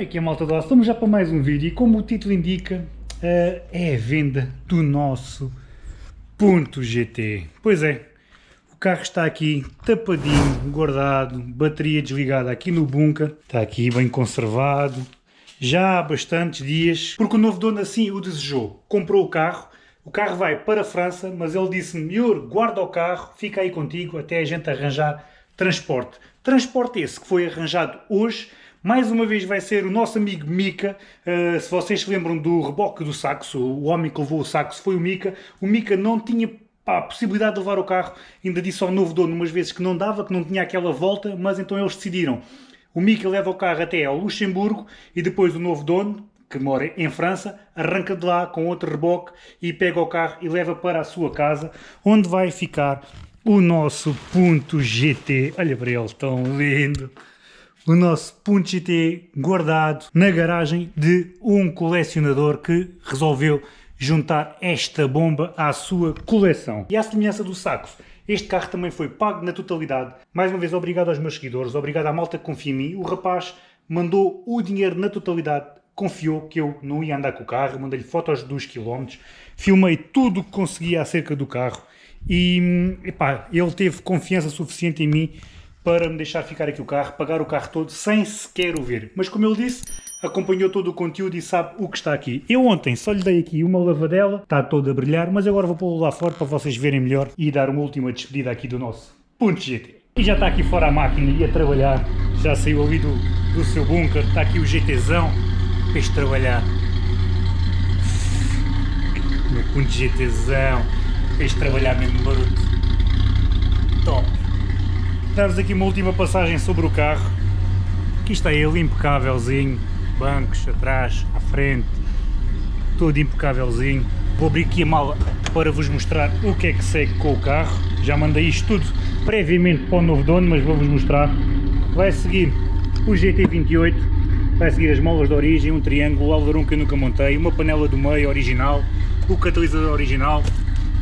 Aqui é malta do estamos já para mais um vídeo e como o título indica, uh, é a venda do nosso Punto GT. Pois é, o carro está aqui tapadinho, guardado, bateria desligada aqui no bunker, está aqui bem conservado, já há bastantes dias, porque o novo dono assim o desejou, comprou o carro, o carro vai para a França, mas ele disse-me, guarda o carro, fica aí contigo até a gente arranjar transporte. Transporte esse que foi arranjado hoje, mais uma vez vai ser o nosso amigo Mika. Uh, se vocês se lembram do reboque do saxo, o homem que levou o saxo foi o Mika. O Mika não tinha pá, a possibilidade de levar o carro, ainda disse ao novo dono umas vezes que não dava, que não tinha aquela volta, mas então eles decidiram. O Mika leva o carro até ao Luxemburgo e depois o novo dono, que mora em França, arranca de lá com outro reboque e pega o carro e leva para a sua casa, onde vai ficar o nosso Punto GT. Olha para ele, tão lindo! O nosso Punto GT guardado na garagem de um colecionador que resolveu juntar esta bomba à sua coleção. E à semelhança do Saxo, este carro também foi pago na totalidade. Mais uma vez, obrigado aos meus seguidores, obrigado à malta que confia em mim. O rapaz mandou o dinheiro na totalidade, confiou que eu não ia andar com o carro, mandei-lhe fotos dos quilómetros, filmei tudo o que conseguia acerca do carro e epá, ele teve confiança suficiente em mim para me deixar ficar aqui o carro, pagar o carro todo sem sequer o ver. Mas como ele disse, acompanhou todo o conteúdo e sabe o que está aqui. Eu ontem só lhe dei aqui uma lavadela, está todo a brilhar, mas agora vou pô-lo lá fora para vocês verem melhor e dar uma última despedida aqui do nosso Punto GT. E já está aqui fora a máquina e a trabalhar, já saiu ali do, do seu bunker, está aqui o GTzão, fez trabalhar. Meu Punto GTzão, fez trabalhar mesmo barulho. Top! Dar-vos aqui uma última passagem sobre o carro. Aqui está ele impecávelzinho, bancos atrás, à frente, todo impecávelzinho. Vou abrir aqui a mala para vos mostrar o que é que segue com o carro. Já mandei isto tudo previamente para o novo dono, mas vou-vos mostrar. Vai seguir o GT28, vai seguir as molas de origem, um triângulo, o alerão que eu nunca montei, uma panela do meio original, o catalisador original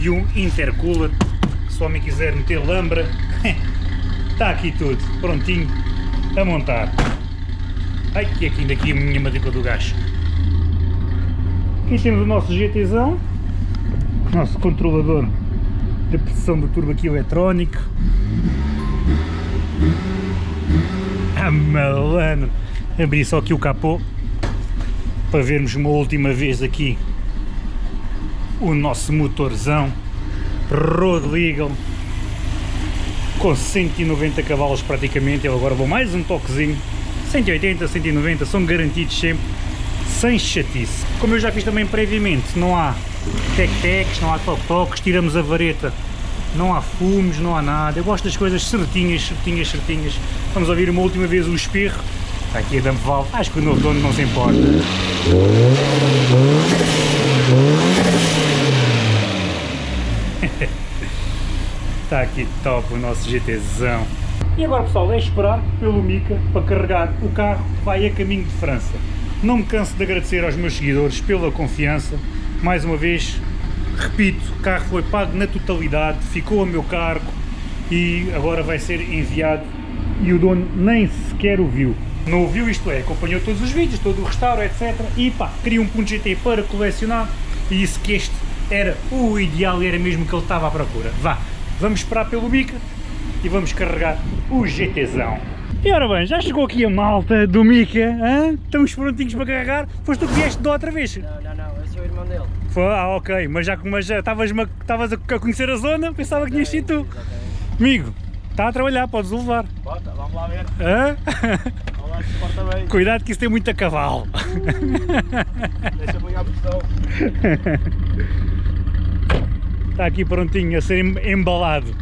e um intercooler. Se o homem quiser meter lambra, Está aqui tudo, prontinho a montar. Ai, que aqui ainda aqui a minha matrícula do gás. Aqui temos o nosso GTzão, nosso controlador da pressão do turbo aqui eletrónico. Ah, malandro! Abri só aqui o capô para vermos uma última vez aqui o nosso motorzão Road Legal com 190 cavalos praticamente, eu agora vou mais um toquezinho, 180, 190, são garantidos sempre, sem chatice. Como eu já fiz também previamente, não há tec-tecs, não há toque-toques, tiramos a vareta, não há fumos, não há nada, eu gosto das coisas certinhas, certinhas, certinhas. Vamos ouvir uma última vez o espirro, está aqui a dump valve, acho que o novo dono não se importa. Está aqui top o nosso GTzão. E agora pessoal, é esperar pelo Mica para carregar o carro vai a caminho de França. Não me canso de agradecer aos meus seguidores pela confiança. Mais uma vez, repito, o carro foi pago na totalidade, ficou a meu cargo e agora vai ser enviado e o dono nem sequer o viu. Não ouviu, isto é, acompanhou todos os vídeos, todo o restauro, etc. E pá, queria um ponto GT para colecionar e disse que este era o ideal era mesmo que ele estava à procura. Vá, Vamos esperar pelo Mica e vamos carregar o GTzão. E ora bem, já chegou aqui a malta do Mica, hein? estamos prontinhos para carregar. Foste tu que vieste de outra vez? Não, não, não, eu sou o irmão dele. Foi? Ah, ok, mas já estavas a conhecer a zona, pensava que tinhas sido tu. Exatamente. Amigo, está a trabalhar, podes o levar. Bota, vamos lá ver. Hã? Vamos lá se porta bem. Cuidado que isso tem muito cavalo. Deixa-me a pressão. Está aqui prontinho a ser embalado.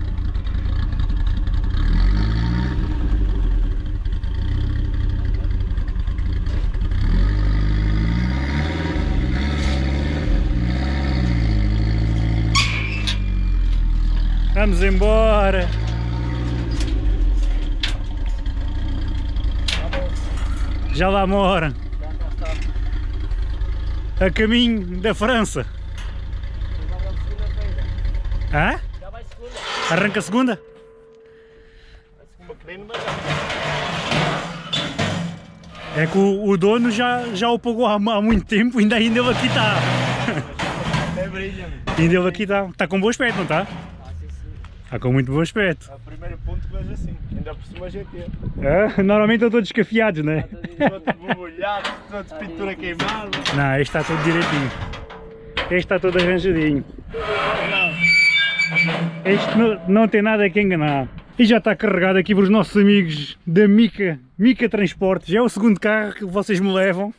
Vamos embora. Já lá mora. A caminho da França. Hã? Já vai segunda. Arranca a segunda? É que o, o dono já, já o pagou há, há muito tempo e ainda, ainda ele aqui está. É brilha. Ainda ele aqui está. Está com bom aspecto, não está? Está com muito bom aspecto. É o primeiro ponto que vejo assim. Ainda por cima GT. É, normalmente estão todos descafiados, não é? Todo borbulhado, todo de pintura queimada. Não, este está todo direitinho. Este está todo arranjadinho. Este não, não tem nada que enganar. E já está carregado aqui para os nossos amigos da Mica, Mica Transportes. É o segundo carro que vocês me levam.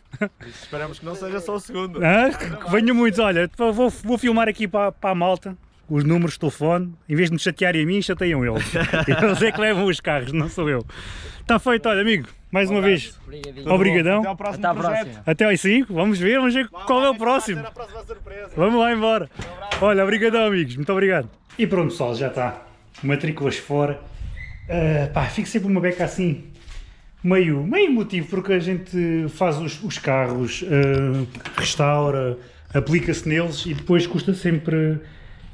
Esperamos que não seja só o segundo. Ah, que venham muitos. Olha, vou, vou filmar aqui para, para a malta os números de telefone. Em vez de me chatearem a mim, chateiam eles. Eles é que levam os carros, não sou eu. Está feito, olha amigo, mais uma vez. Obrigadão. Até ao próximo Até projeto. Até aos 5, vamos ver, vamos ver qual é o próximo. Vamos lá embora. Olha, obrigadão amigos, muito obrigado. E pronto pessoal, já está. Matrículas fora. Ah, pá, fico sempre uma beca assim, meio, meio motivo, porque a gente faz os, os carros, ah, restaura, aplica-se neles e depois custa sempre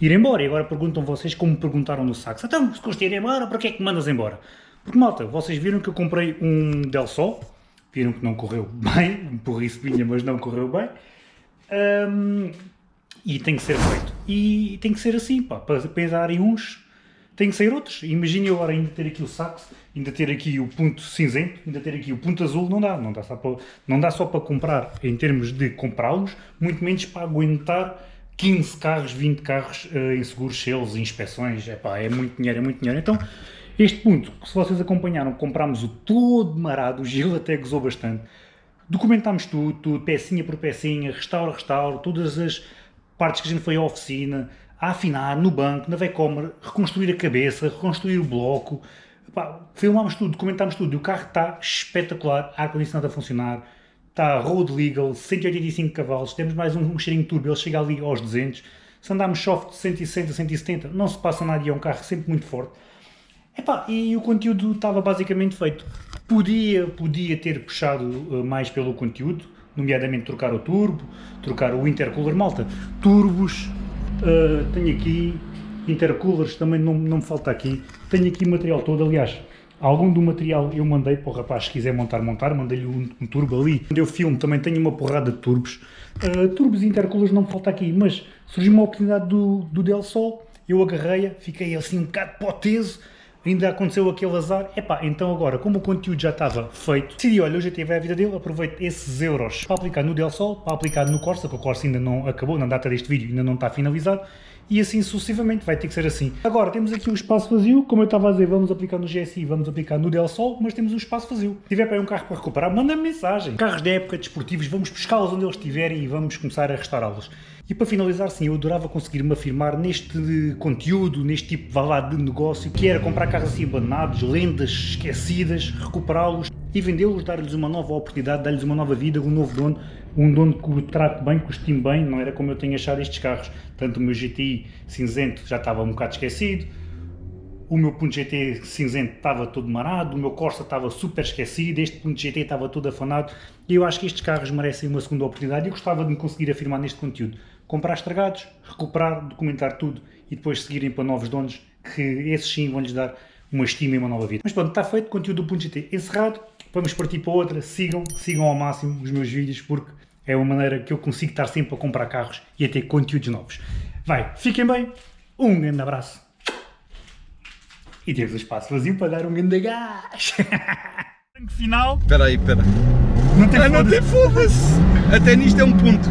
ir embora. E agora perguntam vocês como me perguntaram no sax. Então, se custa ir embora, para que é que me mandas embora? Porque malta, vocês viram que eu comprei um Del Sol, viram que não correu bem, um porriço vinha, mas não correu bem. Ahm, e tem que ser feito. E tem que ser assim, pá, para pensarem uns, tem que sair outros. Imagine eu agora ainda ter aqui o sax, ainda ter aqui o ponto cinzento, ainda ter aqui o ponto azul, não dá, não dá só para, não dá só para comprar em termos de comprá-los, muito menos para aguentar 15 carros, 20 carros eh, em seguros, selos, inspeções, é pá, é muito dinheiro, é muito dinheiro. Então, este ponto, que se vocês acompanharam, comprámos o todo marado, o Gil até gozou bastante, documentámos tudo, tudo, pecinha por pecinha, restauro, restauro, todas as partes que a gente foi à oficina, a afinar no banco, na Vecomer, reconstruir a cabeça, reconstruir o bloco, Pá, filmámos tudo, documentámos tudo, e o carro está espetacular, ar-condicionado a funcionar, está road legal, 185 cavalos, temos mais um, um cheirinho turbo, ele chega ali aos 200, se andarmos soft 160, 170, não se passa nada e é um carro sempre muito forte. Epá, e o conteúdo estava basicamente feito. Podia, podia ter puxado uh, mais pelo conteúdo, nomeadamente trocar o turbo, trocar o intercooler, malta. Turbos, uh, tenho aqui, intercoolers também não, não me falta aqui. Tenho aqui material todo, aliás, algum do material eu mandei para o rapaz se quiser montar, montar, mandei-lhe um, um turbo ali. Onde eu filmo também tenho uma porrada de turbos. Uh, turbos e intercoolers não me falta aqui, mas surgiu uma oportunidade do, do Del Sol, eu agarrei-a, fiquei assim um bocado poteso, ainda aconteceu aquele azar, epá, então agora, como o conteúdo já estava feito, decidi, olha, hoje tive a vida dele, aproveito esses euros para aplicar no Del Sol, para aplicar no Corsa, que o Corsa ainda não acabou, na data deste vídeo ainda não está finalizado, e assim sucessivamente, vai ter que ser assim. Agora, temos aqui um espaço vazio, como eu estava a dizer, vamos aplicar no GSI, vamos aplicar no Del Sol, mas temos um espaço vazio. Se tiver para um carro para recuperar, manda-me mensagem. Carros de época, desportivos, vamos buscá-los onde eles estiverem e vamos começar a restaurá-los. E para finalizar, sim, eu adorava conseguir-me afirmar neste conteúdo, neste tipo vá lá, de negócio, que era comprar carros assim abandonados, lendas esquecidas, recuperá-los e vendê-los, dar-lhes uma nova oportunidade, dar-lhes uma nova vida, um novo dono, um dono que o trate bem, que o estime bem, não era como eu tenho achado estes carros. Tanto o meu GTI cinzento já estava um bocado esquecido, o meu ponto GT cinzento estava todo marado, o meu Corsa estava super esquecido, este ponto GT estava todo afanado e eu acho que estes carros merecem uma segunda oportunidade e eu gostava de me conseguir afirmar neste conteúdo. Comprar estragados, recuperar, documentar tudo e depois seguirem para novos donos que esses sim vão-lhes dar uma estima e uma nova vida. Mas pronto, está feito, conteúdo do ponto GT encerrado, vamos partir para outra, sigam, sigam ao máximo os meus vídeos porque é uma maneira que eu consigo estar sempre a comprar carros e a ter conteúdos novos. Vai, fiquem bem, um grande abraço e temos o espaço vazio para dar um grande gás. Final, Espera aí, espera. não tem Ah, não foda-se. tem foda-se! Até nisto é um ponto.